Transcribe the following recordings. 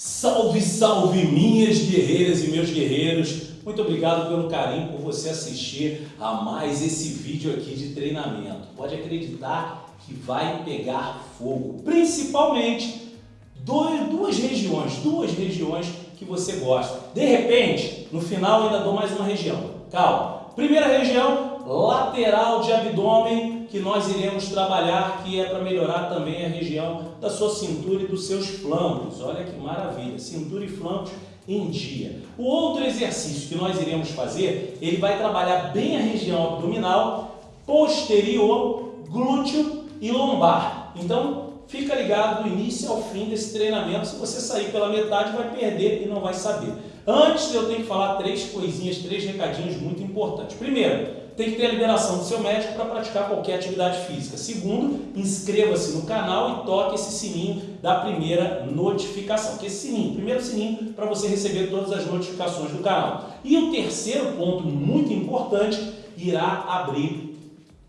Salve, salve minhas guerreiras e meus guerreiros! Muito obrigado pelo carinho por você assistir a mais esse vídeo aqui de treinamento. Pode acreditar que vai pegar fogo, principalmente dois, duas regiões, duas regiões que você gosta. De repente, no final ainda dou mais uma região. Calma. Primeira região, lateral de abdômen que nós iremos trabalhar, que é para melhorar também a região da sua cintura e dos seus flancos. Olha que maravilha, cintura e flancos em dia. O outro exercício que nós iremos fazer, ele vai trabalhar bem a região abdominal, posterior, glúteo e lombar. Então, fica ligado do início ao fim desse treinamento. Se você sair pela metade, vai perder e não vai saber. Antes, eu tenho que falar três coisinhas, três recadinhos muito importantes. Primeiro, tem que ter a liberação do seu médico para praticar qualquer atividade física. Segundo, inscreva-se no canal e toque esse sininho da primeira notificação. Que é esse sininho, primeiro sininho para você receber todas as notificações do canal. E o terceiro ponto muito importante, irá abrir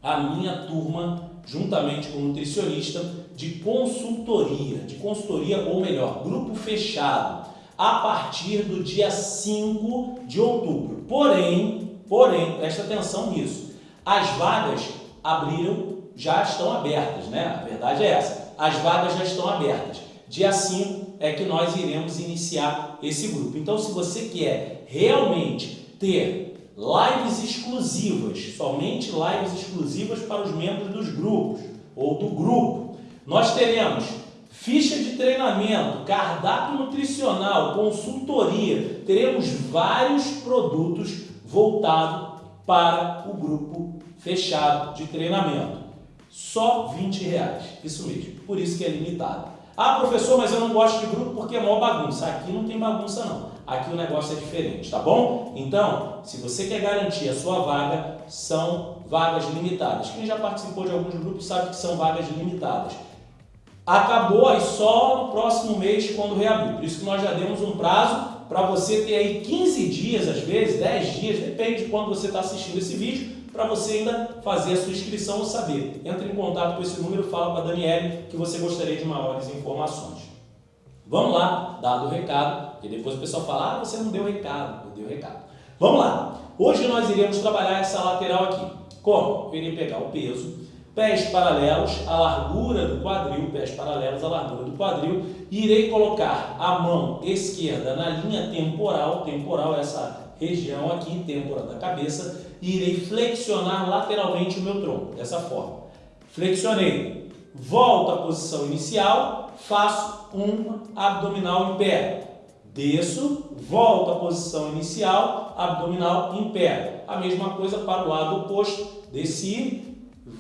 a minha turma juntamente com o nutricionista de consultoria, de consultoria ou melhor, grupo fechado, a partir do dia 5 de outubro. Porém, Porém, preste atenção nisso. As vagas abriram, já estão abertas, né? A verdade é essa. As vagas já estão abertas. Dia 5 é que nós iremos iniciar esse grupo. Então, se você quer realmente ter lives exclusivas, somente lives exclusivas para os membros dos grupos ou do grupo, nós teremos ficha de treinamento, cardápio nutricional, consultoria, teremos vários produtos voltado para o grupo fechado de treinamento. Só 20 reais, isso mesmo, por isso que é limitado. Ah, professor, mas eu não gosto de grupo porque é maior bagunça. Aqui não tem bagunça não, aqui o negócio é diferente, tá bom? Então, se você quer garantir a sua vaga, são vagas limitadas. Quem já participou de alguns grupos sabe que são vagas limitadas. Acabou aí só no próximo mês quando reabrir, por isso que nós já demos um prazo para você ter aí 15 dias, às vezes, 10 dias, depende de quando você está assistindo esse vídeo, para você ainda fazer a sua inscrição ou saber. Entre em contato com esse número, fala com a Daniele que você gostaria de maiores informações. Vamos lá, dado o recado, porque depois o pessoal fala, ah, você não deu recado, eu dei o recado. Vamos lá, hoje nós iremos trabalhar essa lateral aqui. Como? Eu irei pegar o peso, pés paralelos à largura do quadril, pés paralelos à largura do quadril, irei colocar a mão esquerda na linha temporal, temporal essa região aqui, têmpora da cabeça, e irei flexionar lateralmente o meu tronco, dessa forma. Flexionei, volto à posição inicial, faço um abdominal em pé. Desço, volto à posição inicial, abdominal em pé. A mesma coisa para o lado oposto, desci,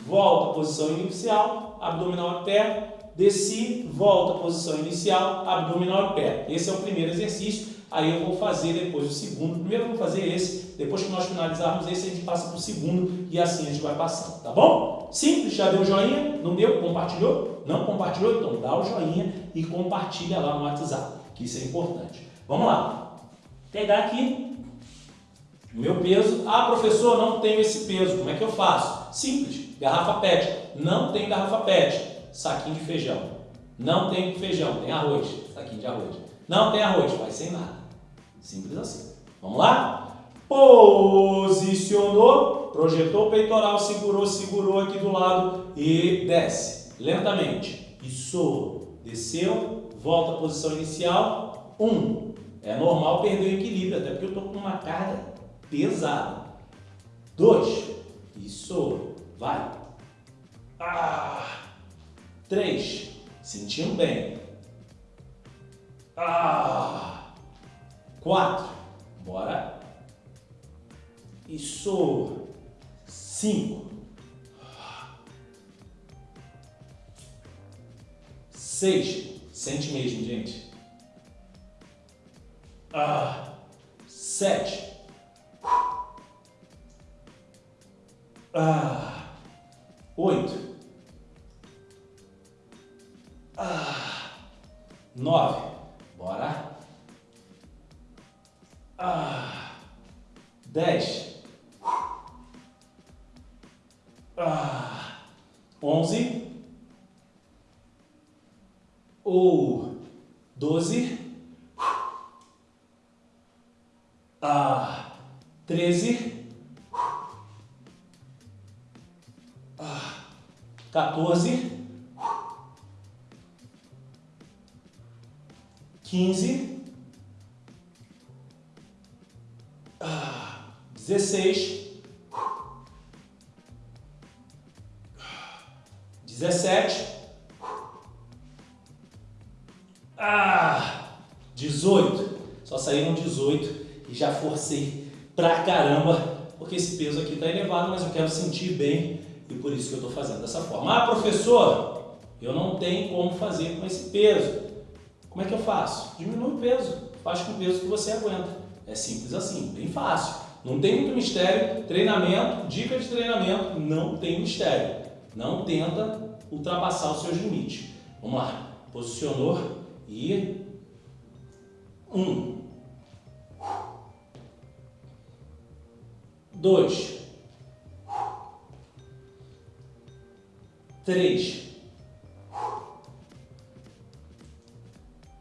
volta à posição inicial, abdominal em pé, desci, volta à posição inicial, abdominal em pé. Esse é o primeiro exercício, aí eu vou fazer depois o segundo. Primeiro eu vou fazer esse, depois que nós finalizarmos esse, a gente passa para o segundo e assim a gente vai passando, tá bom? Simples, já deu joinha? Não deu? Compartilhou? Não compartilhou? Então dá o joinha e compartilha lá no WhatsApp, que isso é importante. Vamos lá. Pegar aqui o meu peso. Ah, professor, não tenho esse peso. Como é que eu faço? Simples Garrafa PET. Não tem garrafa PET. Saquinho de feijão. Não tem feijão, tem arroz. Saquinho de arroz. Não tem arroz, vai sem nada. Simples assim. Vamos lá? Posicionou, projetou o peitoral, segurou, segurou aqui do lado e desce. Lentamente. Isso. Desceu, volta à posição inicial. Um. É normal perder o equilíbrio, até porque eu estou com uma carga pesada. Dois. Isso. Vai. Ah. Três. Sentindo bem. Ah. Quatro. Bora. Isso. Cinco. Seis. Sente mesmo, gente. Ah. Sete. Ah 8, 9, bora, 10, 15, 16, 17, ah, 18. Só saíram 18 e já forcei pra caramba, porque esse peso aqui está elevado, mas eu quero sentir bem e por isso que eu estou fazendo dessa forma. Ah, professor, eu não tenho como fazer com esse peso. Como é que eu faço? Diminui o peso, faz com o peso que você aguenta. É simples assim, bem fácil. Não tem muito mistério. Treinamento, dica de treinamento, não tem mistério. Não tenta ultrapassar os seus limites. Vamos lá. Posicionou e um, dois, três,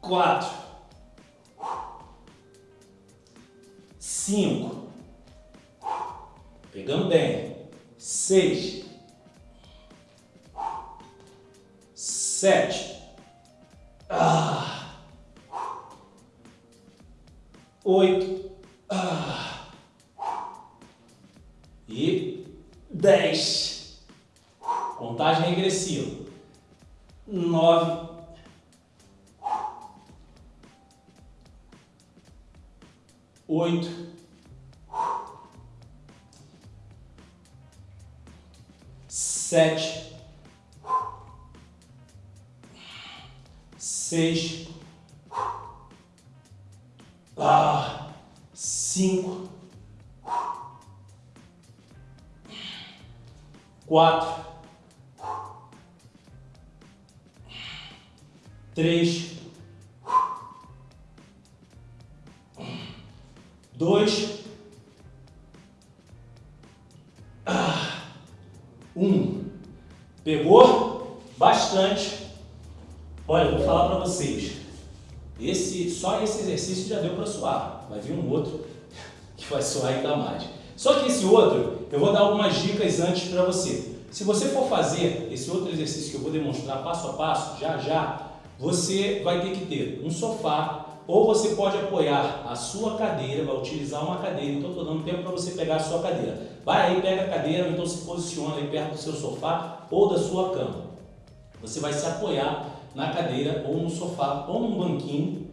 quatro, cinco, pegando bem, seis, sete, ah, oito, Sete. Seis. Ah, cinco. Quatro. três, dois, ah, um. Pegou? Bastante. Olha, vou falar para vocês. Esse, só esse exercício já deu para suar. Vai vir um outro que vai suar ainda mais. Só que esse outro, eu vou dar algumas dicas antes para você. Se você for fazer esse outro exercício que eu vou demonstrar passo a passo, já já, você vai ter que ter um sofá ou você pode apoiar a sua cadeira, vai utilizar uma cadeira, então estou dando tempo para você pegar a sua cadeira. Vai aí, pega a cadeira, ou então se posiciona aí perto do seu sofá ou da sua cama. Você vai se apoiar na cadeira ou no sofá ou num banquinho,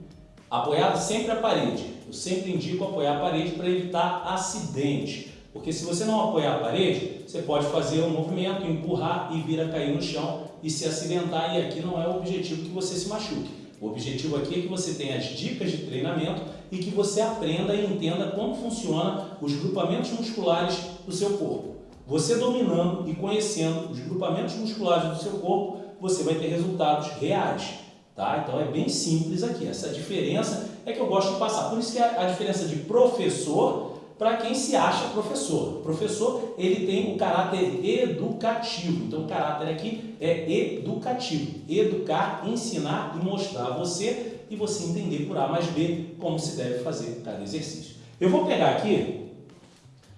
apoiado sempre à parede. Eu sempre indico apoiar a parede para evitar acidente. Porque se você não apoiar a parede, você pode fazer um movimento, empurrar e vir a cair no chão e se acidentar. E aqui não é o objetivo que você se machuque. O objetivo aqui é que você tenha as dicas de treinamento e que você aprenda e entenda como funciona os grupamentos musculares do seu corpo. Você dominando e conhecendo os grupamentos musculares do seu corpo, você vai ter resultados reais. Tá? Então é bem simples aqui. Essa diferença é que eu gosto de passar. Por isso que a, diferença de professor para quem se acha professor. O professor ele tem o caráter educativo, então o caráter aqui é educativo, educar, ensinar e mostrar a você e você entender por A mais B como se deve fazer cada exercício. Eu vou pegar aqui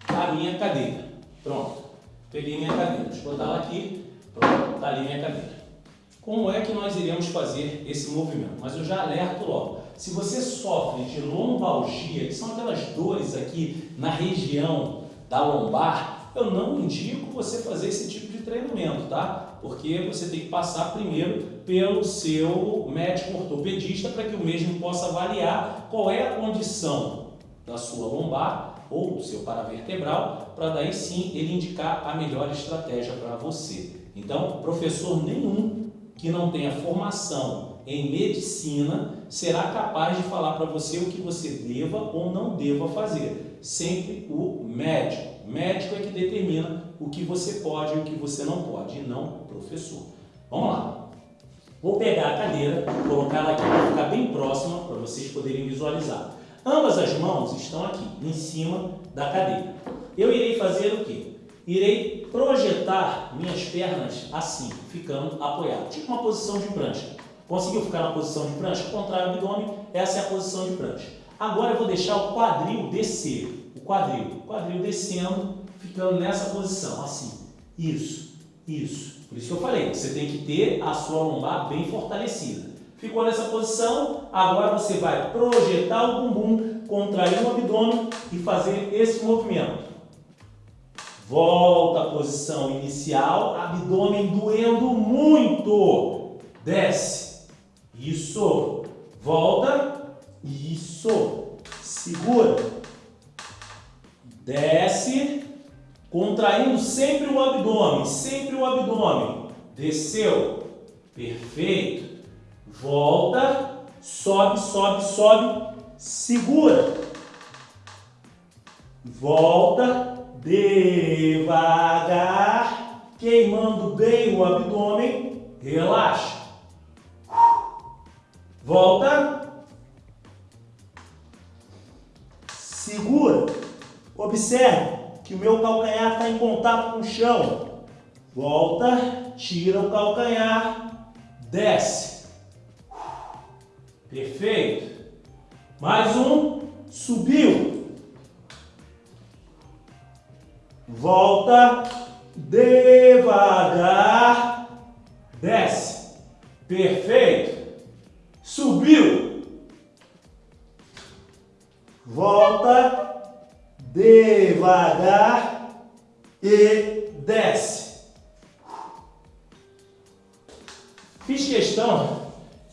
a minha cadeira, pronto, peguei minha cadeira, eu botar ela aqui, pronto, está ali minha cadeira. Como é que nós iremos fazer esse movimento? Mas eu já alerto logo. Se você sofre de lombalgia, que são aquelas dores aqui na região da lombar, eu não indico você fazer esse tipo de treinamento, tá? Porque você tem que passar primeiro pelo seu médico ortopedista para que o mesmo possa avaliar qual é a condição da sua lombar ou do seu paravertebral, para daí sim ele indicar a melhor estratégia para você. Então, professor nenhum que não tenha formação em medicina será capaz de falar para você o que você deva ou não deva fazer. Sempre o médico. O médico é que determina o que você pode e o que você não pode, e não o professor. Vamos lá. Vou pegar a cadeira, colocar ela aqui para ficar bem próxima para vocês poderem visualizar. Ambas as mãos estão aqui, em cima da cadeira. Eu irei fazer o quê? Irei projetar minhas pernas assim, ficando apoiado, tipo uma posição de prancha. Conseguiu ficar na posição de prancha? Contrário do abdômen, essa é a posição de prancha. Agora eu vou deixar o quadril descer. O quadril. Quadril descendo, ficando nessa posição, assim. Isso, isso. Por isso que eu falei, você tem que ter a sua lombar bem fortalecida. Ficou nessa posição, agora você vai projetar o bumbum, contrair o abdômen e fazer esse movimento. Volta à posição inicial, abdômen doendo muito. Desce. Isso. Volta. Isso. Segura. Desce. Contraindo sempre o abdômen, sempre o abdômen. Desceu. Perfeito. Volta. Sobe, sobe, sobe. Segura. Volta devagar, queimando bem o abdômen, relaxa. Volta. Segura. Observe que o meu calcanhar está em contato com o chão. Volta, tira o calcanhar, desce. Perfeito. Mais um, subiu. volta devagar, desce. Perfeito. Subiu. Volta devagar e desce. Fiz questão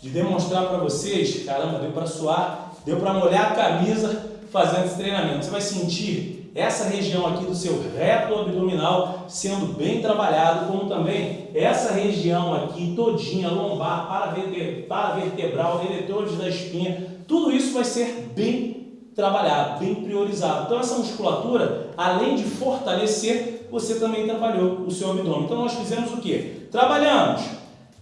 de demonstrar para vocês, caramba, deu para suar, deu para molhar a camisa fazendo esse treinamento. Você vai sentir essa região aqui do seu reto abdominal sendo bem trabalhado, como também essa região aqui todinha, lombar, paravertebral, eletores da espinha, tudo isso vai ser bem trabalhado, bem priorizado. Então essa musculatura, além de fortalecer, você também trabalhou o seu abdômen. Então nós fizemos o que? Trabalhamos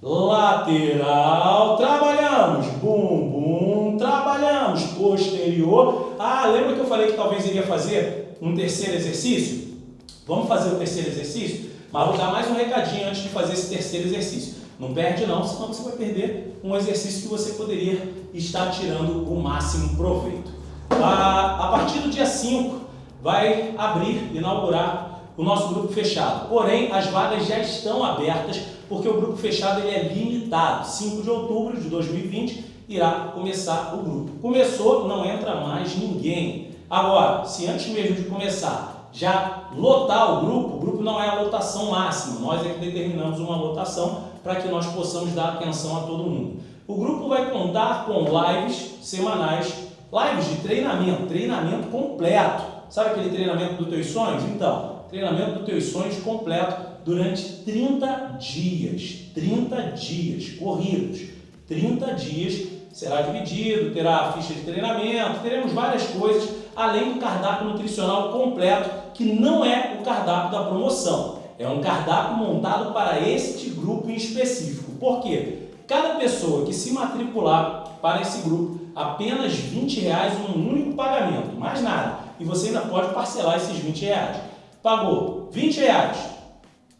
lateral, trabalhamos bumbum, trabalhamos posterior. Ah, lembra que eu falei que talvez iria fazer um terceiro exercício? Vamos fazer o terceiro exercício? Mas vou dar mais um recadinho antes de fazer esse terceiro exercício. Não perde não, senão você vai perder um exercício que você poderia estar tirando o máximo proveito. A, a partir do dia 5 vai abrir, inaugurar o nosso grupo fechado. Porém, as vagas já estão abertas porque o grupo fechado ele é limitado. 5 de outubro de 2020 irá começar o grupo. Começou, não entra mais ninguém. Agora, se antes mesmo de começar já lotar o grupo, o grupo não é a lotação máxima, nós é que determinamos uma lotação para que nós possamos dar atenção a todo mundo. O grupo vai contar com lives semanais, lives de treinamento, treinamento completo. Sabe aquele treinamento dos teus sonhos? Então, treinamento dos teus sonhos completo durante 30 dias, 30 dias corridos, 30 dias será dividido, terá ficha de treinamento, teremos várias coisas além do cardápio nutricional completo, que não é o cardápio da promoção. É um cardápio montado para este grupo em específico. Por quê? Cada pessoa que se matricular para esse grupo, apenas 20 reais um único pagamento, mais nada. E você ainda pode parcelar esses 20 reais. Pagou 20 reais,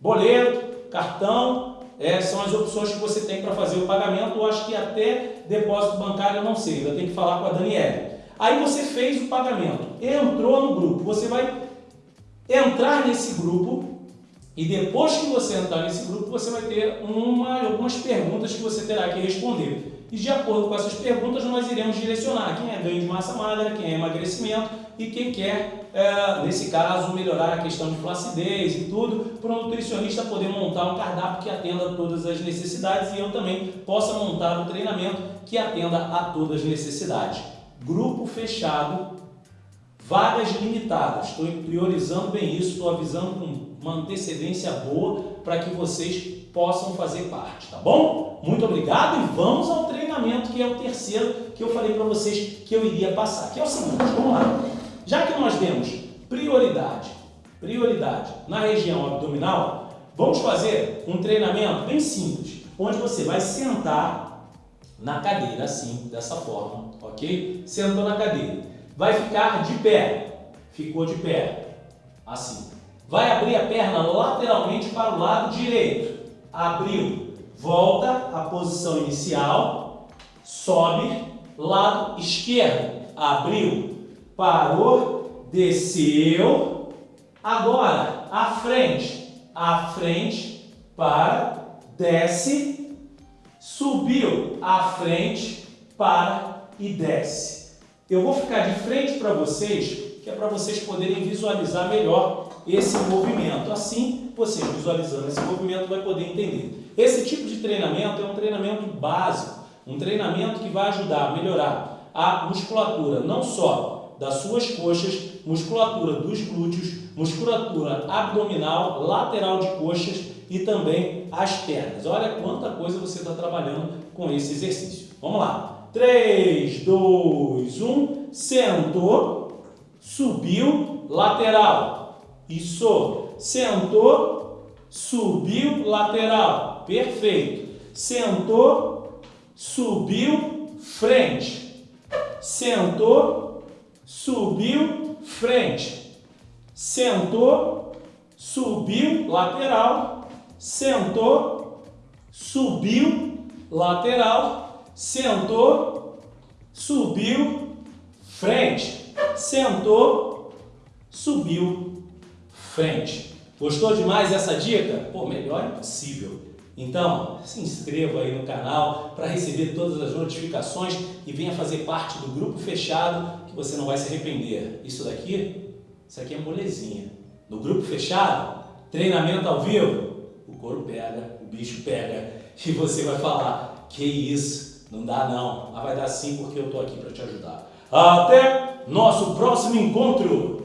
boleto, cartão, é, são as opções que você tem para fazer o pagamento. Eu acho que até depósito bancário eu não sei, ainda tem que falar com a Daniela. Aí você fez o pagamento, entrou no grupo, você vai entrar nesse grupo e depois que você entrar nesse grupo, você vai ter uma, algumas perguntas que você terá que responder. E de acordo com essas perguntas, nós iremos direcionar quem é ganho de massa magra, quem é emagrecimento e quem quer, é, nesse caso, melhorar a questão de flacidez e tudo, para o nutricionista poder montar um cardápio que atenda a todas as necessidades e eu também possa montar um treinamento que atenda a todas as necessidades grupo fechado, vagas limitadas. Estou priorizando bem isso, estou avisando com uma antecedência boa para que vocês possam fazer parte, tá bom? Muito obrigado e vamos ao treinamento que é o terceiro que eu falei para vocês que eu iria passar, que é o seguinte, vamos lá. Já que nós temos prioridade, prioridade na região abdominal, vamos fazer um treinamento bem simples, onde você vai sentar na cadeira, assim, dessa forma, ok? Sentou na cadeira. Vai ficar de pé. Ficou de pé. Assim. Vai abrir a perna lateralmente para o lado direito. Abriu. Volta à posição inicial. Sobe. Lado esquerdo. Abriu. Parou. desceu. Agora, à frente, à frente, para, desce, subiu, à frente, para e desce. Eu vou ficar de frente para vocês, que é para vocês poderem visualizar melhor esse movimento. Assim, vocês visualizando esse movimento vai poder entender. Esse tipo de treinamento é um treinamento básico, um treinamento que vai ajudar a melhorar a musculatura, não só das suas coxas, musculatura dos glúteos, musculatura abdominal, lateral de coxas e também as pernas. Olha quanta coisa você está trabalhando com esse exercício. Vamos lá. 3, 2, 1, sentou, subiu, lateral. Isso, sentou, subiu, lateral. Perfeito. Sentou, subiu, frente. Sentou, subiu, frente. Sentou, subiu, lateral. Sentou, subiu, lateral. Sentou, subiu, frente. Sentou, subiu, frente. Gostou demais dessa dica? Pô, melhor impossível. Então, se inscreva aí no canal para receber todas as notificações e venha fazer parte do grupo fechado que você não vai se arrepender. Isso daqui, isso aqui é molezinha. No grupo fechado, treinamento ao vivo, o couro pega, o bicho pega e você vai falar, que isso, não dá não. Mas vai dar sim porque eu estou aqui para te ajudar. Até nosso próximo encontro!